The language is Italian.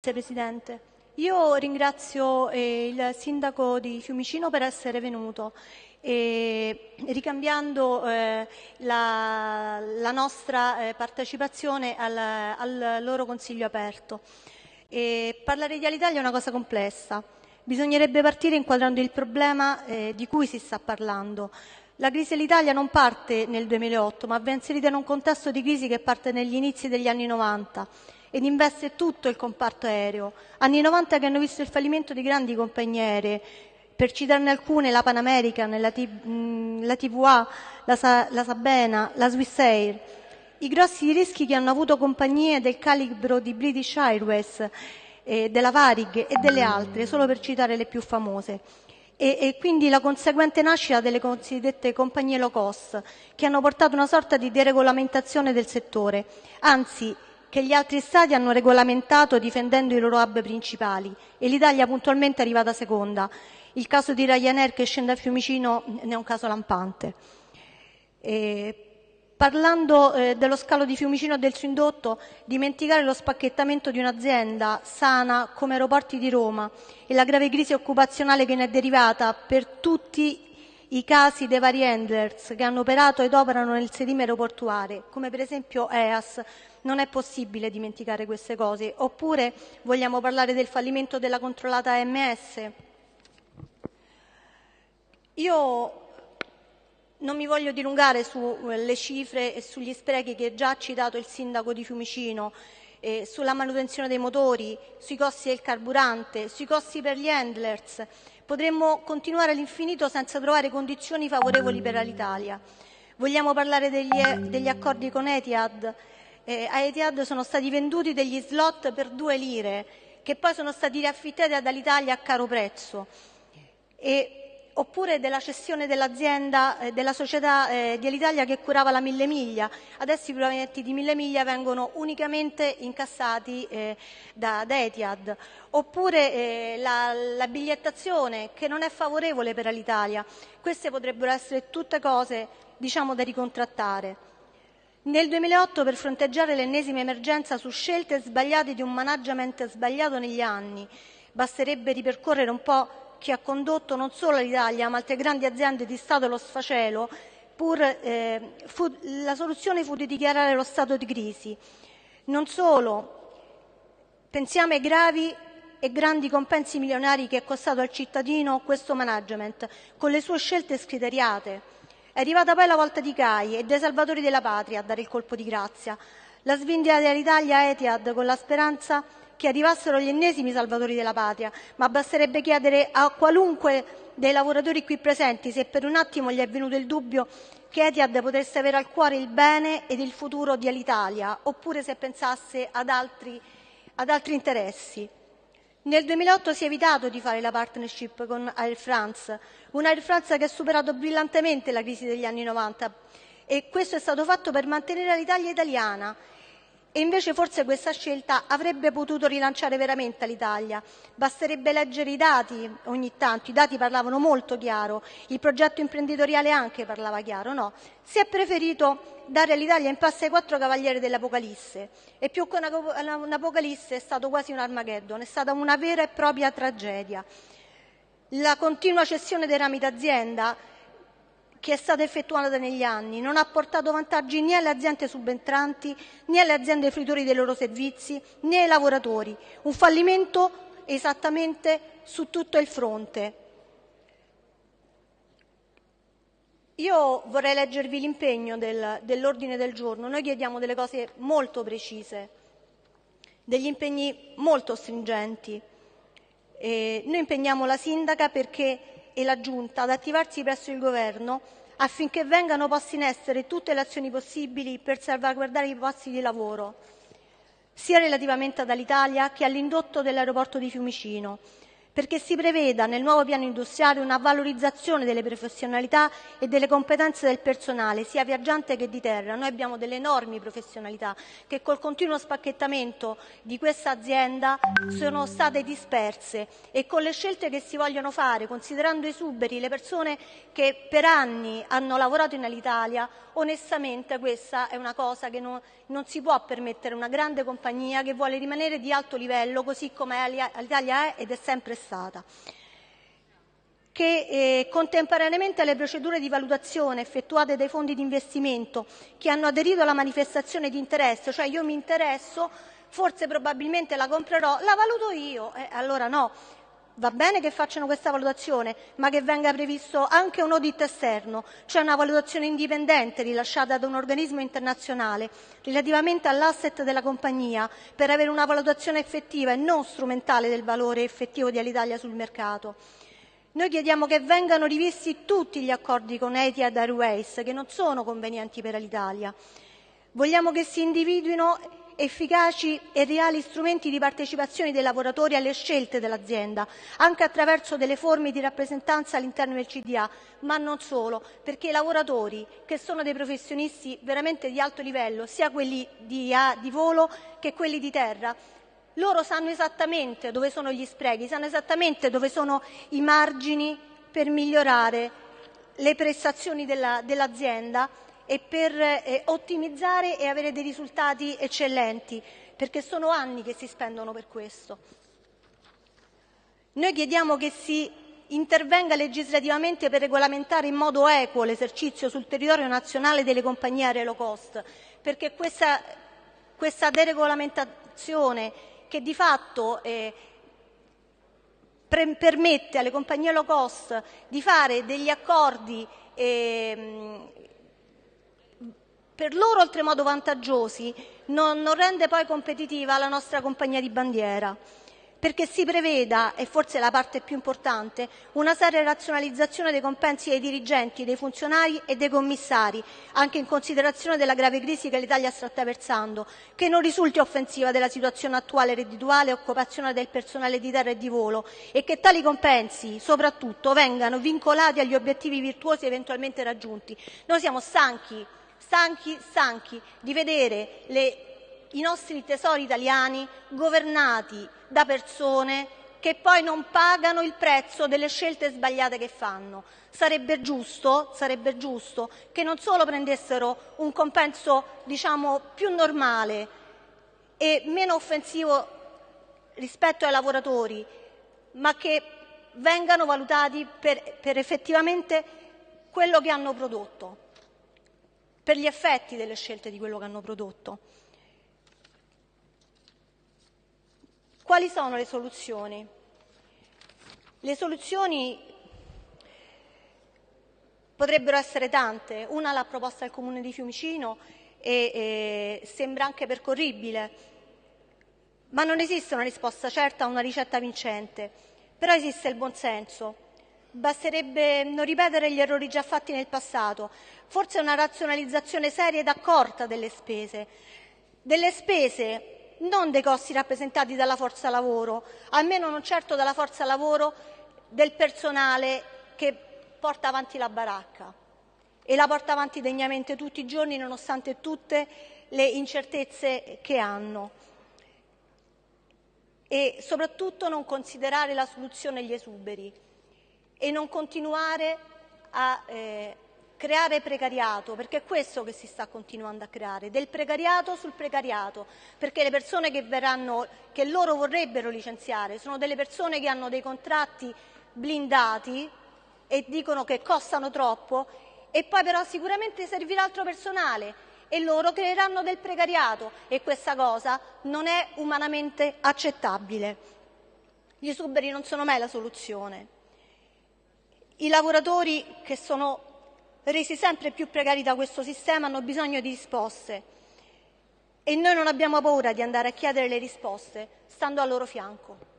Presidente. Io ringrazio eh, il Sindaco di Fiumicino per essere venuto e ricambiando eh, la, la, nostra eh, partecipazione al, al, loro Consiglio aperto. E parlare di Alitalia è una cosa complessa. Bisognerebbe partire inquadrando il problema eh, di cui si sta parlando. La crisi dell'Italia non parte nel 2008, ma va inserita in un contesto di crisi che parte negli inizi degli anni 90 ed investe tutto il comparto aereo. Anni 90 che hanno visto il fallimento di grandi compagnie aeree, per citarne alcune, la Pan American, la, T- mm, la TVA, la, Sa- la Sabena, la Swiss Air. I grossi rischi che hanno avuto compagnie del calibro di British Airways, eh, della Varig e delle altre, solo per citare le più famose. E, quindi la conseguente nascita delle cosiddette compagnie low cost, che hanno portato una sorta di deregolamentazione del settore. Anzi, che gli altri Stati hanno regolamentato difendendo i loro hub principali e l'Italia puntualmente è arrivata seconda. Il caso di Ryanair che scende a Fiumicino ne è un caso lampante. E parlando eh, dello scalo di Fiumicino e del suo indotto, dimenticare lo spacchettamento di un'azienda sana come Aeroporti di Roma e la grave crisi occupazionale che ne è derivata per tutti i casi dei vari handlers che hanno operato ed operano nel sedime aeroportuale, come per esempio EAS, non è possibile dimenticare queste cose. Oppure vogliamo parlare del fallimento della controllata AMS? Io non mi voglio dilungare sulle cifre e sugli sprechi che già ha citato il sindaco di Fiumicino, eh, sulla manutenzione dei motori, sui costi del carburante, sui costi per gli handlers. Potremmo continuare all'infinito senza trovare condizioni favorevoli per l'Italia. Vogliamo parlare degli, degli accordi con Etihad? eh, a Etihad sono stati venduti degli slot per due lire, che poi sono stati riaffittati dall'Italia a caro prezzo. E, oppure della cessione dell'azienda, eh, della società eh, di Alitalia che curava la Mille Miglia. Adesso i proventi di Mille Miglia vengono unicamente incassati eh, da, da, Etihad. Oppure eh, la, la, bigliettazione che non è favorevole per l'Italia. Queste potrebbero essere tutte cose diciamo, da ricontrattare. Nel 2008, per fronteggiare l'ennesima emergenza su scelte sbagliate di un management sbagliato negli anni, basterebbe ripercorrere un po' chi ha condotto non solo l'Italia, ma altre grandi aziende di Stato e lo sfacelo, eh, la soluzione fu di dichiarare lo stato di crisi. Non solo, pensiamo ai gravi e grandi compensi milionari che è costato al cittadino questo management, con le sue scelte scriteriate è arrivata poi la volta di CAI e dei salvatori della patria a dare il colpo di grazia. La svendita dell'Italia Etihad con la speranza che arrivassero gli ennesimi salvatori della patria, ma basterebbe chiedere a qualunque dei lavoratori qui presenti se per un attimo gli è venuto il dubbio che Etihad potesse avere al cuore il bene ed il futuro di Alitalia, oppure se pensasse ad altri, ad altri interessi. Nel 2008 si è evitato di fare la partnership con Air France, una Air France che ha superato brillantemente la crisi degli anni 90 e questo è stato fatto per mantenere l'Italia italiana e invece forse questa scelta avrebbe potuto rilanciare veramente l'Italia. Basterebbe leggere i dati ogni tanto, i dati parlavano molto chiaro, il progetto imprenditoriale anche parlava chiaro, no? Si è preferito dare all'Italia in passo ai quattro cavalieri dell'Apocalisse e più che un'Apocalisse è stato quasi un Armageddon, è stata una vera e propria tragedia. La continua cessione dei rami d'azienda che è stata effettuata negli anni non ha portato vantaggi né alle aziende subentranti né alle aziende fruitori dei loro servizi né ai lavoratori. Un fallimento esattamente su tutto il fronte. Io vorrei leggervi l'impegno del, dell'ordine del giorno. Noi chiediamo delle cose molto precise, degli impegni molto stringenti. E noi impegniamo la sindaca perché e la Giunta ad attivarsi presso il Governo affinché vengano poste in essere tutte le azioni possibili per salvaguardare i posti di lavoro, sia relativamente ad Alitalia che all'indotto dell'aeroporto di Fiumicino, perché si preveda nel nuovo piano industriale una valorizzazione delle professionalità e delle competenze del personale, sia viaggiante che di terra. Noi abbiamo delle enormi professionalità che col continuo spacchettamento di questa azienda sono state disperse e con le scelte che si vogliono fare, considerando esuberi le persone che per anni hanno lavorato in Alitalia, onestamente questa è una cosa che non, non si può permettere una grande compagnia che vuole rimanere di alto livello così come Alitalia è ed è sempre stata che eh, contemporaneamente alle procedure di valutazione effettuate dai fondi di investimento che hanno aderito alla manifestazione di interesse, cioè io mi interesso, forse probabilmente la comprerò, la valuto io, eh, allora no, Va bene che facciano questa valutazione, ma che venga previsto anche un audit esterno, cioè una valutazione indipendente rilasciata da un organismo internazionale relativamente all'asset della compagnia per avere una valutazione effettiva e non strumentale del valore effettivo di Alitalia sul mercato. Noi chiediamo che vengano rivisti tutti gli accordi con Etihad Airways che non sono convenienti per l'Italia. Vogliamo che si individuino efficaci e reali strumenti di partecipazione dei lavoratori alle scelte dell'azienda, anche attraverso delle forme di rappresentanza all'interno del CDA, ma non solo, perché i lavoratori, che sono dei professionisti veramente di alto livello, sia quelli di, di volo che quelli di terra, loro sanno esattamente dove sono gli sprechi, sanno esattamente dove sono i margini per migliorare le prestazioni dell'azienda e per eh, ottimizzare e avere dei risultati eccellenti, perché sono anni che si spendono per questo. Noi chiediamo che si intervenga legislativamente per regolamentare in modo equo l'esercizio sul territorio nazionale delle compagnie aeree low cost, perché questa, questa deregolamentazione che di fatto eh, permette alle compagnie low cost di fare degli accordi eh, per loro oltremodo vantaggiosi, non, non rende poi competitiva la nostra compagnia di bandiera perché si preveda, e forse la parte più importante, una seria razionalizzazione dei compensi dei dirigenti, dei funzionari e dei commissari, anche in considerazione della grave crisi che l'Italia sta attraversando, che non risulti offensiva della situazione attuale reddituale e occupazionale del personale di terra e di volo e che tali compensi, soprattutto, vengano vincolati agli obiettivi virtuosi eventualmente raggiunti. Noi siamo stanchi stanchi, stanchi di vedere le, i nostri tesori italiani governati da persone che poi non pagano il prezzo delle scelte sbagliate che fanno. Sarebbe giusto, sarebbe giusto che non solo prendessero un compenso diciamo, più normale e meno offensivo rispetto ai lavoratori, ma che vengano valutati per, per effettivamente quello che hanno prodotto per gli effetti delle scelte di quello che hanno prodotto. Quali sono le soluzioni? Le soluzioni potrebbero essere tante. Una l'ha proposta il Comune di Fiumicino e, e sembra anche percorribile, ma non esiste una risposta certa a una ricetta vincente. Però esiste il buonsenso Basterebbe non ripetere gli errori già fatti nel passato, forse una razionalizzazione seria ed accorta delle spese. Delle spese, non dei costi rappresentati dalla forza lavoro, almeno non certo dalla forza lavoro del personale che porta avanti la baracca e la porta avanti degnamente tutti i giorni nonostante tutte le incertezze che hanno. E soprattutto non considerare la soluzione gli esuberi e non continuare a eh, creare precariato, perché è questo che si sta continuando a creare, del precariato sul precariato, perché le persone che, verranno, che loro vorrebbero licenziare sono delle persone che hanno dei contratti blindati e dicono che costano troppo e poi però sicuramente servirà altro personale e loro creeranno del precariato e questa cosa non è umanamente accettabile. Gli esuberi non sono mai la soluzione. I lavoratori che sono resi sempre più precari da questo sistema hanno bisogno di risposte e noi non abbiamo paura di andare a chiedere le risposte stando al loro fianco.